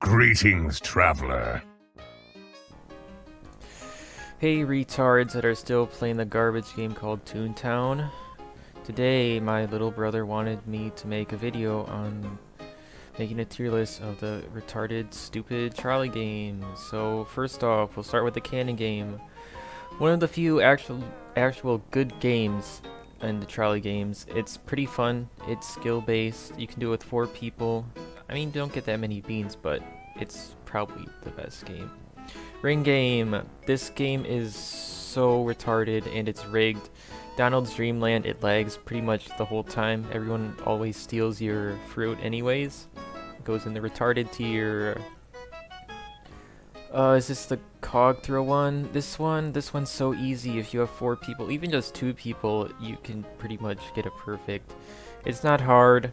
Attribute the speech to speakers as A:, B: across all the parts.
A: Greetings, traveler.
B: Hey retards that are still playing the garbage game called Toontown. Today, my little brother wanted me to make a video on making a tier list of the retarded, stupid trolley games. So first off, we'll start with the cannon game. One of the few actual, actual good games in the trolley games. It's pretty fun. It's skill based. You can do it with four people. I mean, don't get that many beans, but it's probably the best game. Ring game. This game is so retarded and it's rigged. Donald's Dreamland, it lags pretty much the whole time. Everyone always steals your fruit anyways. It goes in the retarded tier. Uh, is this the cog throw one? This one, this one's so easy. If you have four people, even just two people, you can pretty much get a perfect. It's not hard.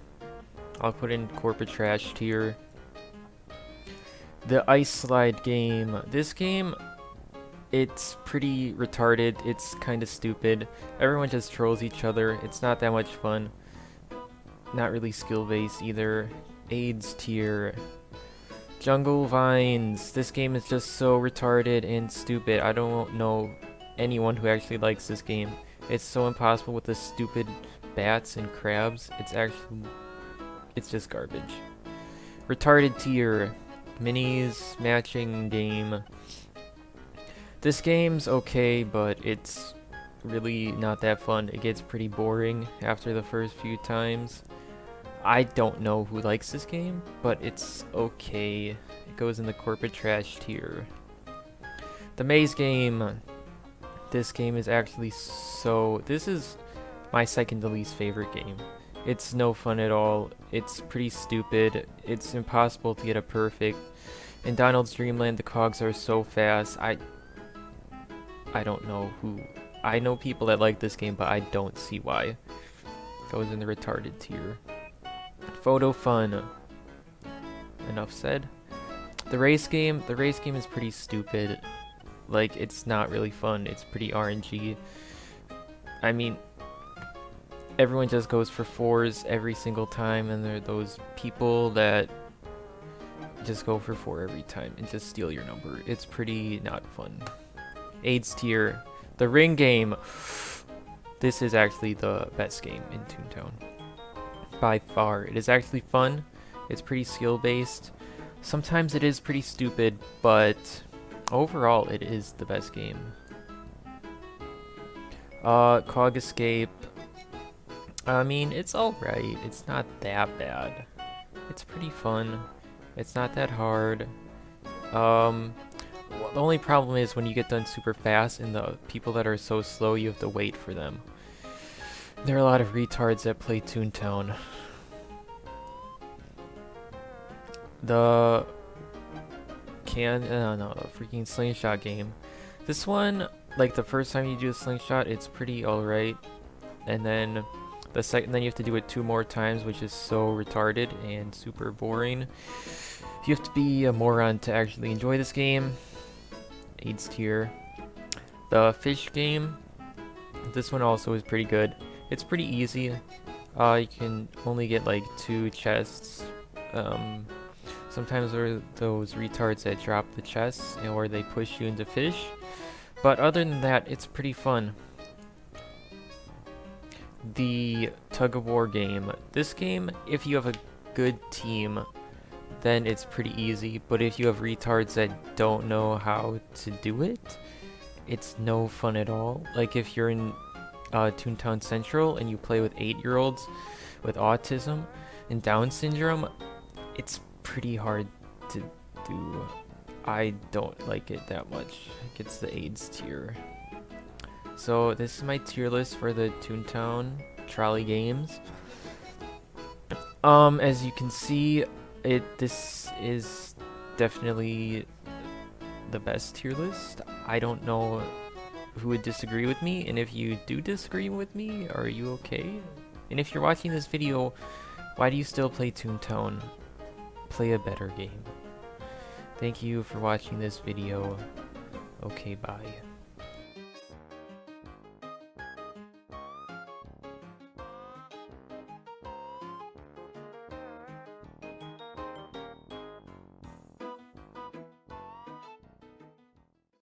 B: I'll put in corporate trash tier. The ice slide game. This game, it's pretty retarded. It's kind of stupid. Everyone just trolls each other. It's not that much fun. Not really skill based either. AIDS tier. Jungle Vines. This game is just so retarded and stupid. I don't know anyone who actually likes this game. It's so impossible with the stupid bats and crabs. It's actually it's just garbage. Retarded tier. Minnie's matching game. This game's okay, but it's really not that fun. It gets pretty boring after the first few times. I don't know who likes this game, but it's okay. It goes in the corporate trash tier. The maze game. This game is actually so... This is my second to least favorite game. It's no fun at all. It's pretty stupid. It's impossible to get a perfect. In Donald's Dreamland, the cogs are so fast. I I don't know who. I know people that like this game, but I don't see why. Goes in the retarded tier. Photo fun. Enough said. The race game, the race game is pretty stupid. Like, it's not really fun. It's pretty RNG. I mean, everyone just goes for fours every single time and there are those people that just go for four every time and just steal your number. It's pretty not fun. AIDS tier. The ring game. This is actually the best game in Toontown. By far. It is actually fun. It's pretty skill based. Sometimes it is pretty stupid, but overall it is the best game. Uh, Cog Escape. I mean, it's alright. It's not that bad. It's pretty fun. It's not that hard. Um, the only problem is when you get done super fast and the people that are so slow, you have to wait for them. There are a lot of retards that play Toontown. The can uh, no freaking slingshot game. This one, like the first time you do a slingshot, it's pretty alright, and then the second, then you have to do it two more times, which is so retarded and super boring. You have to be a moron to actually enjoy this game. AIDS tier. The fish game. This one also is pretty good. It's pretty easy. Uh, you can only get like two chests. Um, sometimes there are those retards that drop the chests or they push you into fish. But other than that, it's pretty fun the tug of war game. This game, if you have a good team, then it's pretty easy. But if you have retards that don't know how to do it, it's no fun at all. Like if you're in uh, Toontown Central and you play with 8-year-olds with autism and Down syndrome, it's pretty hard to do. I don't like it that much. It gets the AIDS tier. So this is my tier list for the Toontown Trolley games. Um, as you can see, it this is definitely the best tier list. I don't know who would disagree with me, and if you do disagree with me, are you okay? And if you're watching this video, why do you still play Toontown? Play a better game. Thank you for watching this video. Okay, bye.